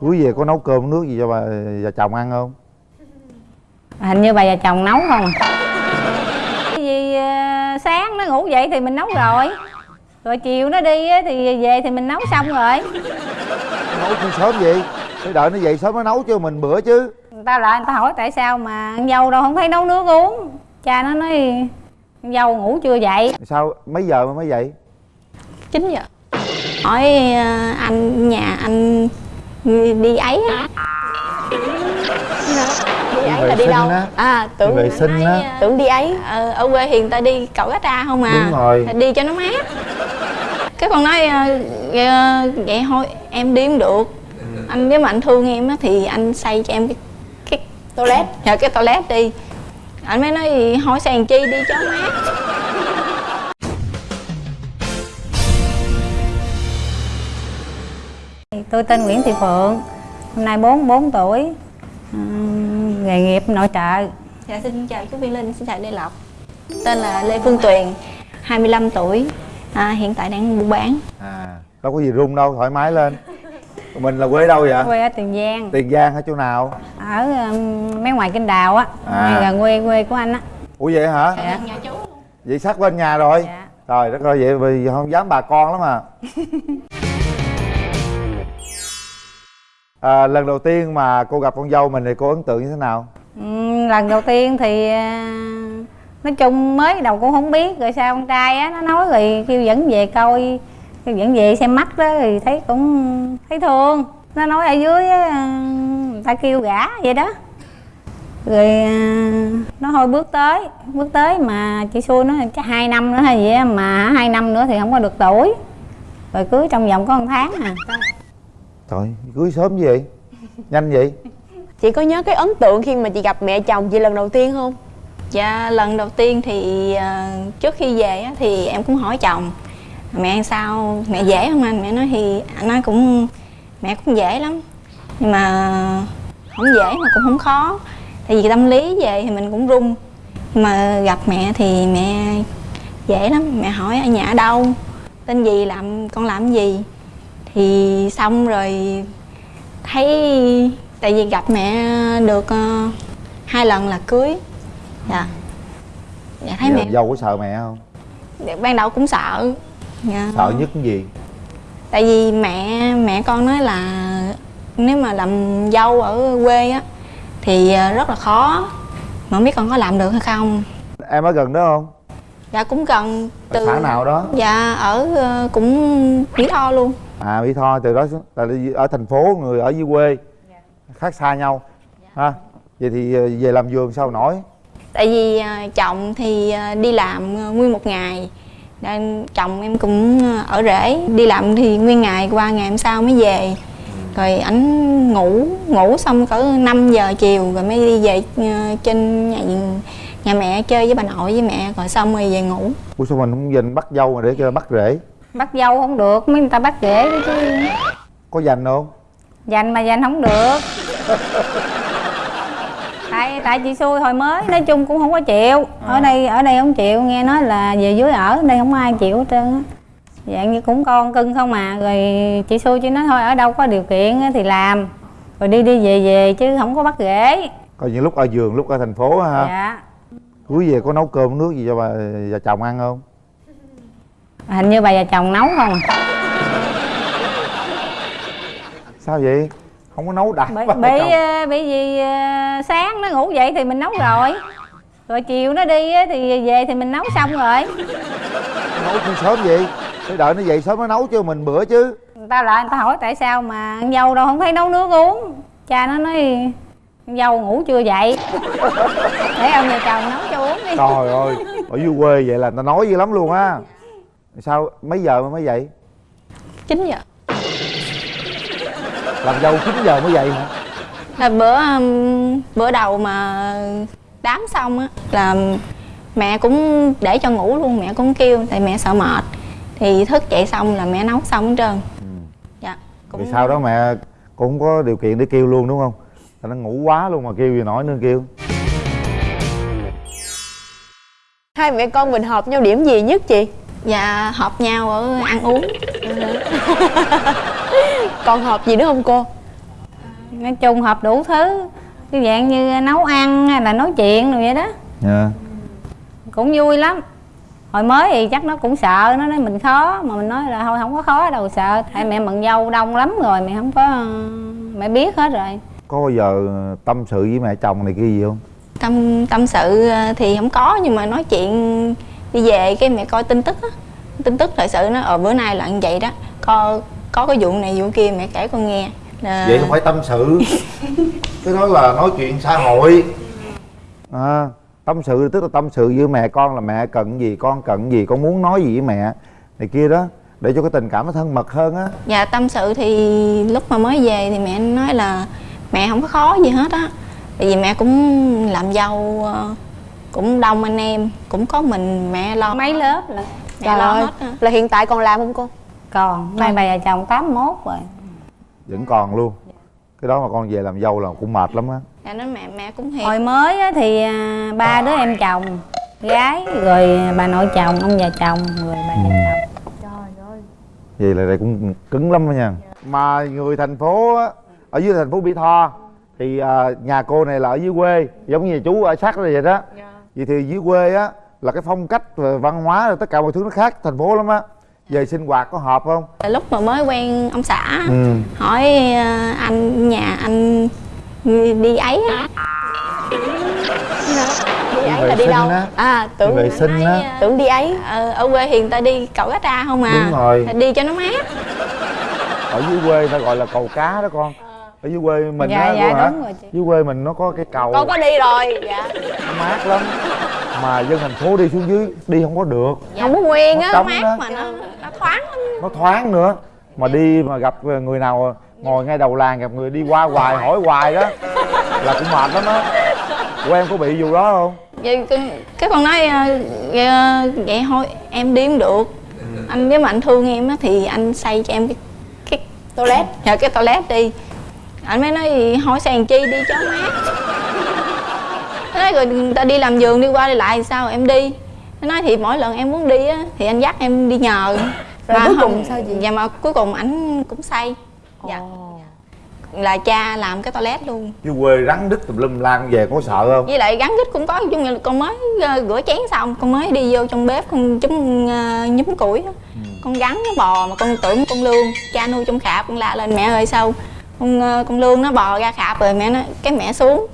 cưới về có nấu cơm nước gì cho bà và chồng ăn không? Hình như bà và chồng nấu không à? Vì ờ, sáng nó ngủ dậy thì mình nấu rồi. Rồi chiều nó đi á, thì về thì mình nấu xong rồi. Nấu chi sớm vậy? Phải đợi nó dậy sớm nó nấu cho mình bữa chứ. Người ta lại người ta hỏi tại sao mà con dâu đâu không thấy nấu nước uống. Cha nó nói con dâu ngủ chưa dậy? Sao mấy giờ mà mới dậy? 9 giờ. Hỏi ờ, anh nhà anh đi ấy á. Đi ấy là đi đâu? á. à tưởng vệ sinh á. tưởng đi ấy. Ờ, ở quê người ta đi cậu gắt ra không à? Đúng rồi. đi cho nó mát. Cái con nói ờ, ờ, vậy thôi em đi không được anh nếu mà anh thương em á thì anh xây cho em cái cái toilet. Dạ cái toilet đi. Anh mới nói hỏi xây làm chi đi cho mát tôi tên Nguyễn Thị Phượng hôm nay 44 tuổi Ừm, nghề nghiệp nội trợ. Dạ xin chào chú Viên Linh, xin chào Lê Lộc. Tên là Lê Phương Tuyền 25 tuổi à, Hiện tại đang buôn bán. À đâu có gì rung đâu thoải mái lên. Mình là quê đâu vậy? Quê ở Tiền Giang. Tiền giang ở chỗ nào? Ở um, mấy ngoài kinh đào á À. gần quê quê của anh á. Ủa vậy hả? Dạ. Vậy sát bên nhà rồi. Dạ. trời đất ơi vậy vì không dám bà con lắm à à, lần đầu tiên mà cô gặp con dâu mình thì cô ấn tượng như thế nào? Ừ, lần đầu tiên thì à, nói chung mới đầu cũng không biết rồi sao con trai á nó nói rồi kêu dẫn về coi kêu dẫn về xem mắt đó thì thấy cũng thấy thương. Nó nói ở dưới á, người ta kêu gả vậy đó. Rồi à, nó thôi bước tới bước tới mà chị xui nó chắc hai năm nữa hay gì á mà hai năm nữa thì không có được tuổi. Rồi cưới trong vòng có một tháng à trời cưới sớm như vậy? Nhanh vậy? Chị có nhớ cái ấn tượng khi mà chị gặp mẹ chồng chị lần đầu tiên không? Dạ lần đầu tiên thì à, trước khi về á, thì em cũng hỏi chồng Mẹ ăn sao, mẹ dễ không anh? Mẹ nói thì anh nói cũng mẹ cũng dễ lắm Nhưng mà không dễ mà cũng không khó Tại vì tâm lý về thì mình cũng run. Mà gặp mẹ thì mẹ dễ lắm Mẹ hỏi ở nhà ở đâu, tên gì, làm con làm gì Thì xong rồi thấy tại vì gặp mẹ được ờ, hai lần là cưới. Dạ. Dạ thấy Giờ mẹ dâu có sợ mẹ không? Ban đầu cũng sợ. Dạ. sợ nhất cái gì? Tại vì mẹ mẹ con nói là nếu mà làm dâu ở quê á thì ờ, rất là khó. Mà không biết con có làm được hay không. Em ở gần đó không? Dạ cũng gần ở xã nào đó? Dạ ở ờ, cũng mỹ tho luôn à mỹ tho từ đó là ở thành phố người ở dưới quê khác xa nhau ha? Vậy thì ờ, về làm vườn sao nổi? Tại vì ờ, chồng thì ờ, đi làm nguyên một ngày nên chồng em cũng ở rể đi làm thì nguyên ngày qua ngày hôm sau mới về. Rồi ảnh ngủ ngủ xong cỡ 5 giờ chiều rồi mới đi về trên nhà nhà mẹ chơi với bà nội với mẹ rồi xong rồi về ngủ. Ủa sao mình không dành bắt dâu mà để cho bắt rể bắt dâu không được mấy người ta bắt rể đó chứ. Có dành không? Dành mà dành không được. Tại tại chị xui hồi mới nói chung cũng không có chịu. Ở đây ở đây không chịu nghe nói là về dưới ở đây không ai chịu hết trơn á. Dạng như cũng con cưng không mà rồi chị xui chỉ nói thôi ở đâu có điều kiện thì làm. Rồi đi đi về về chứ không có bắt rễ coi những lúc ở vườn lúc ở thành phố ha. Dạ. Cưới về có nấu cơm nước gì cho bà và chồng ăn không hình như bà và chồng nấu không à? Sao vậy? Không có nấu đặt bởi bởi, ờ, bởi vì ờ, sáng nó ngủ dậy thì mình nấu rồi. Rồi chiều nó đi á, thì về thì mình nấu xong rồi. Nấu chi sớm vậy? Phải đợi nó dậy sớm nó nấu cho mình bữa chứ. Người ta lại người ta hỏi tại sao mà con dâu đâu không thấy nấu nước uống. Cha nó nói con dâu ngủ chưa dậy. Để ông nhà chồng nấu cho uống đi. Trời ơi ở dưới quê vậy là người ta nói dữ lắm luôn á sao? Mấy giờ mà mới dậy? 9 giờ. Làm dâu 9 giờ mới dậy hả? Là bữa um, bữa đầu mà đám xong á là mẹ cũng để cho ngủ luôn mẹ cũng kêu tại mẹ sợ mệt. Thì thức dậy xong là mẹ nấu xong hết trơn. Dạ Vì sau đó mẹ cũng có điều kiện để kêu luôn đúng không? Nó ngủ quá luôn mà kêu gì nổi nữa kêu. Hai mẹ con mình hợp nhau điểm gì nhất chị? Dạ hợp nhau ở ăn uống. Còn hợp gì nữa không cô? nói chung hợp đủ thứ. Cái dạng như nấu ăn hay là nói chuyện rồi vậy đó. Dạ. Cũng vui lắm. Hồi mới thì chắc nó cũng sợ nó nói mình khó. Mà mình nói là thôi không có khó đâu sợ. Tại mẹ mận dâu đông lắm rồi mẹ không có mẹ biết hết rồi. Có bao giờ tâm sự với mẹ chồng này kia gì không? Tâm tâm sự thì không có nhưng mà nói chuyện đi về cái mẹ coi tin tức á. Tin tức thời sự nó ở bữa nay là như vậy đó. Có có cái vụ này vụ kia mẹ kể con nghe. Là vậy không phải tâm sự. Cái đó là nói chuyện xã hội. À, tâm sự tức là tâm sự với mẹ con là mẹ cần gì con cần gì con muốn nói gì với mẹ này kia đó. Để cho cái tình cảm nó thân mật hơn á. Dạ tâm sự thì lúc mà mới về thì mẹ nói là mẹ không có khó gì hết á. Tại vì mẹ cũng làm dâu ờ, cũng đông anh em cũng có mình mẹ lo mấy lớp là mẹ Trời lo ơi, hết á. là hiện tại còn làm không cô? còn nay bà chồng 81 rồi. Vẫn còn luôn. Cái đó mà con về làm dâu là cũng mệt lắm á. Dạ nói mẹ mẹ cũng hiền hồi mới á thì à, ba đứa em chồng gái rồi bà nội chồng ông già chồng rồi bà già chồng. Vậy là đây cũng cứng lắm đó nha. Mà người thành phố á ở dưới thành phố mỹ tho thì à, nhà cô này là ở dưới quê giống như chú ở sát đây vậy đó vậy thì dưới quê á là cái phong cách và văn hóa rồi tất cả mọi thứ nó khác thành phố lắm á về sinh hoạt có hợp không lúc mà mới quen ông xã ừ hỏi ờ, anh nhà anh đi ấy á Đi ấy là đi đâu? á. À, tưởng vệ sinh á tưởng đi ấy. ờ, ở quê người ta đi cầu cá tra không à Đúng rồi. đi cho nó mát ở dưới quê ta gọi là cầu cá đó con ở dưới quê mình Dạ, á dạ, hả? rồi chị. dưới quê mình nó có cái cầu. Con có đi rồi. Dạ. nó mát lắm. Mà dân thành phố đi xuống dưới đi không có được. Không có nguyên Nó á. mát đó. mà nó, nó thoáng lắm. Nó thoáng nữa. Mà đi mà gặp người nào ngồi ngay đầu làng gặp người đi qua hoài hỏi hoài đó là cũng mệt lắm á. Của em có bị vụ đó không? Vậy cái, cái con nói ờ, ờ, vậy thôi em không được. Anh nếu mà anh thương em á thì anh xây cho em cái cái toilet. Dạ cái toilet đi anh mới nói "Thì hỏi làm chi đi cho mát Nó nói rồi người ta đi làm giường đi qua đi lại thì sao? Em đi. Nó nói thì mỗi lần em muốn đi á thì anh dắt em đi nhờ. Rồi cuối không- cùng sao chị? dạ mà cuối cùng ảnh cũng xây dạ. Là cha làm cái toilet luôn. Dưới quê rắn đứt tùm lum lan về có sợ không? Với lại gắn gít cũng có chung là con mới ờ, rửa chén xong con mới đi vô trong bếp con chấm ờ, nhúm củi á. con gắn nó bò mà con tưởng con lương cha nuôi trong khạp con la lên mẹ ơi sao con ờ, con lương nó bò ra khạp rồi mẹ nói cái mẹ xuống.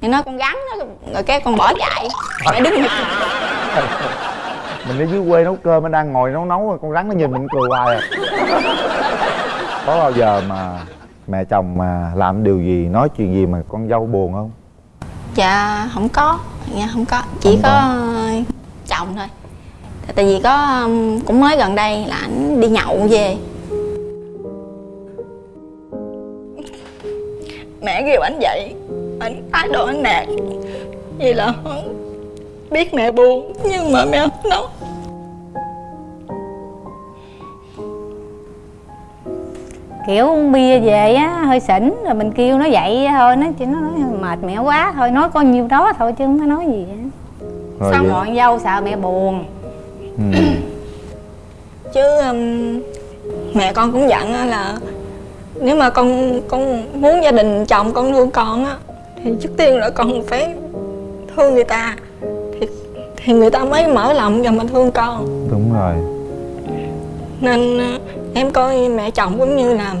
Mẹ nói con gắn nó rồi cái con bỏ chạy. Mẹ đứng mình đi dưới quê nấu cơm mình đang ngồi nấu nấu con rắn nó nhìn mình cười hoài à. Có bao giờ mà mẹ chồng mà làm điều gì nói chuyện gì mà con dâu buồn không? Dạ không có. Dạ không có. Chỉ Không có, có. chồng thôi. Tại vì có cũng mới gần đây là ảnh đi nhậu về mẹ kêu ảnh dậy ảnh thái độ ảnh nạt vì là biết mẹ buồn nhưng mà mẹ không nói. Kiểu uống bia về á hơi xỉn rồi mình kêu nó dậy thôi nó chỉ nó nói mệt mẹ quá thôi nói có nhiêu đó thôi chứ không có nói gì á rồi xong vậy- rồi dâu sợ mẹ buồn? Ừ. chứ ừm, mẹ con cũng dặn á là nếu mà con con muốn gia đình chồng con thương con á thì trước tiên là con phải thương người ta. Thì thì người ta mới mở lòng và mà thương con. Đúng rồi. Nên ờ, em coi mẹ chồng cũng như là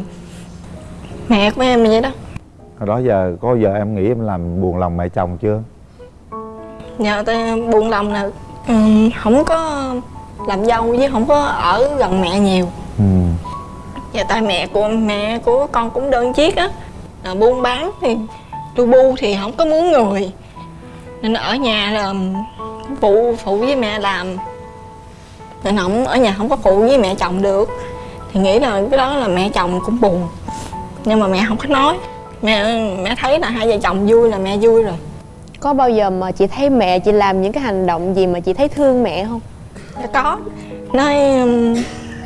mẹ của em vậy đó. Hồi đó giờ có giờ em nghĩ em làm buồn lòng mẹ chồng chưa? Nhờ ta buồn lòng là ừm, không có làm dâu với không có ở gần mẹ nhiều. ừ Dạ tại mẹ của mẹ của con cũng đơn chiếc á. Là buôn bán thì tu bu thì không có muốn người. Nên ở nhà là phụ phụ với mẹ làm. Nên không ở nhà không có phụ với mẹ chồng được. Thì nghĩ là cái đó là mẹ chồng cũng buồn. Nhưng mà mẹ không có nói. Mẹ mẹ thấy là hai vợ chồng vui là mẹ vui rồi. Có bao giờ mà chị thấy mẹ chị làm những cái hành động gì mà chị thấy thương mẹ không? Dạ có. Nói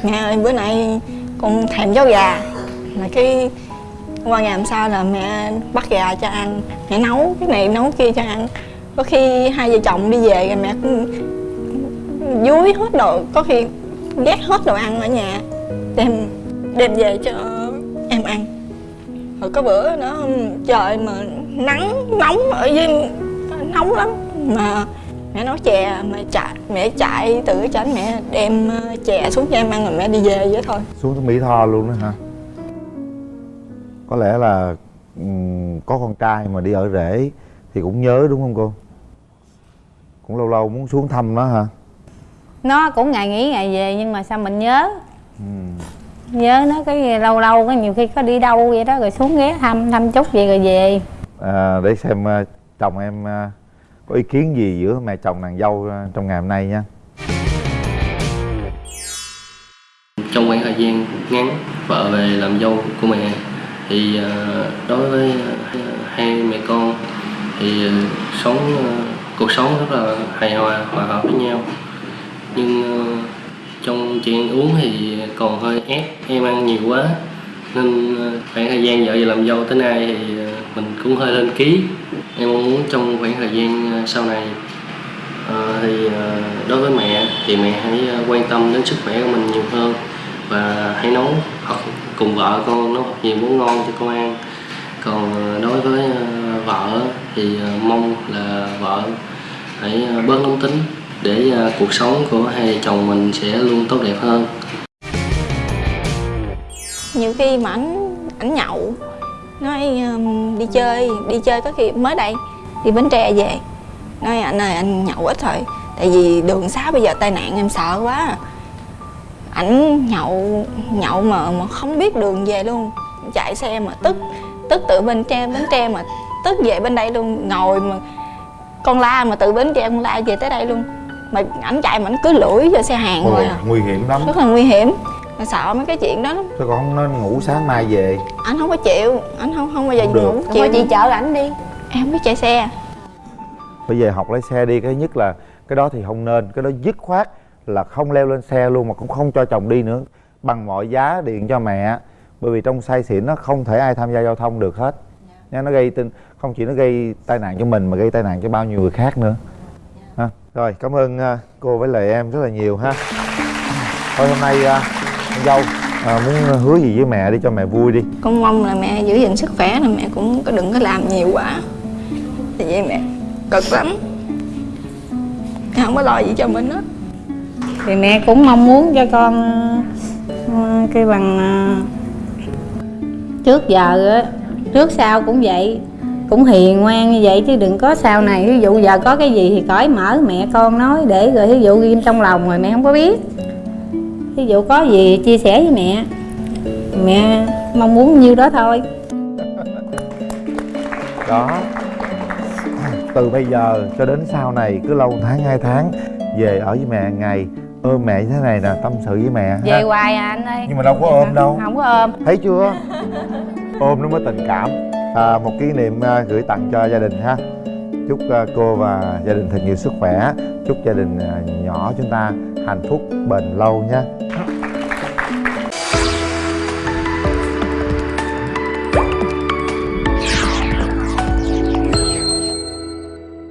mẹ ơi bữa nay con thèm cháo gà. Mà cái qua ngày hôm sau là mẹ bắt gà cho ăn. Mẹ nấu, cái này nấu kia cho ăn. Có khi hai vợ chồng đi về rồi mẹ cũng dúi hết đồ, có khi ghét hết đồ ăn ở nhà. Đem đem về cho em ăn. Rồi có bữa nó, trời mà nắng nóng ở dưới, nóng lắm. Mà mẹ nấu chè mà chạy mẹ chạy từ cái chánh mẹ đem ờ, chè xuống cho em ăn rồi mẹ đi về vậy thôi. Xuống tới mỹ tho luôn đó hả? Có lẽ là ừm, có con trai mà đi ở rể thì cũng nhớ đúng không cô? Cũng lâu lâu muốn xuống thăm nó hả? Nó cũng ngày nghỉ ngày về nhưng mà sao mình nhớ? Ừm. nhớ nó cái lâu lâu cái nhiều khi có đi đâu vậy đó rồi xuống ghé thăm thăm chút vậy rồi về. À, để xem à, chồng em à, có ý kiến gì giữa mẹ chồng nàng dâu ờ, trong ngày hôm nay nha trong khoảng thời gian ngắn, vợ về làm dâu của mẹ, thì ờ, đối với ờ, hai mẹ con thì sống cuộc sống rất là hài hòa hòa hợp với nhau. Nhưng trong chuyện uống thì còn hơi ép, em ăn nhiều quá, nên khoảng thời gian vợ về làm dâu tới nay thì mình cũng hơi lên ký. Em mong muốn trong khoảng thời gian ờ, sau này uh, thì uh, đối với mẹ thì mẹ hãy quan tâm đến sức khỏe của mình nhiều hơn và hãy nấu hoặc cùng vợ con nấu học nhiều món ngon cho con ăn còn đối với vợ thì mong là vợ hãy bớt nóng tính để cuộc sống của hai chồng mình sẽ luôn tốt đẹp hơn. Nhiều khi mà ảnh ảnh nhậu nói um, đi chơi đi chơi có khi mới đây đi bến tre về. Nói anh ơi anh nhậu ít thôi tại vì đường xá bây giờ tai nạn em sợ quá ảnh nhậu nhậu mà mà không biết đường về luôn. Chạy xe mà tức tức từ bến tre bến tre mà tức về bên đây luôn. Ngồi mà con la mà từ bến tre con la về tới đây luôn. Mà ảnh chạy mà ảnh cứ lủi vô xe hàng Ôi, thôi à. nguy hiểm lắm. Rất là nguy hiểm mà sợ mấy cái chuyện đó lắm. Sao con không nên ngủ sáng mai về? Anh không có chịu anh không không bao giờ Không được. ngủ Chị chịu. chị chở ảnh đi. Em không biết chạy xe. Bây giờ học lái xe đi cái nhất là cái đó thì không nên cái đó dứt khoát là không leo lên xe luôn mà cũng không cho chồng đi nữa. Bằng mọi giá điện cho mẹ bởi vì trong say xỉn nó không thể ai tham gia giao thông được hết. Nha nó gây tin không chỉ nó gây tai nạn cho mình mà gây tai nạn cho bao nhiêu người khác nữa. Ha rồi cảm ơn à, cô với lại em rất là nhiều ha. Thôi hôm nay à, con dâu. À, muốn hứa gì với mẹ đi cho mẹ vui đi. Con mong là mẹ giữ gìn sức khỏe là mẹ cũng có đừng có làm nhiều quá. Tại vì mẹ cực lắm. Mẹ không có lo gì cho mình hết. Thì mẹ cũng mong muốn cho con ờ, cái bằng ờ, trước giờ á trước sau cũng vậy. Cũng hiền ngoan như vậy chứ đừng có sau này. Ví dụ giờ có cái gì thì cởi mở mẹ con nói để rồi ví dụ ghim trong lòng rồi mẹ không có biết ví dụ có gì chia sẻ với mẹ. Mẹ mong muốn nhiêu đó thôi. Đó. Từ bây giờ cho đến sau này cứ lâu một tháng hai tháng về ở với mẹ ngày ôm mẹ như thế này nè tâm sự với mẹ về ha. hoài à anh ơi. Nhưng mà đâu có ôm đâu. Không có ôm. Thấy chưa? Ôm nó mới tình cảm. À, một kỷ niệm à, gửi tặng cho gia đình ha. Chúc à, cô và gia đình thật nhiều sức khỏe. Chúc gia đình à, nhỏ chúng ta hạnh phúc bền lâu nha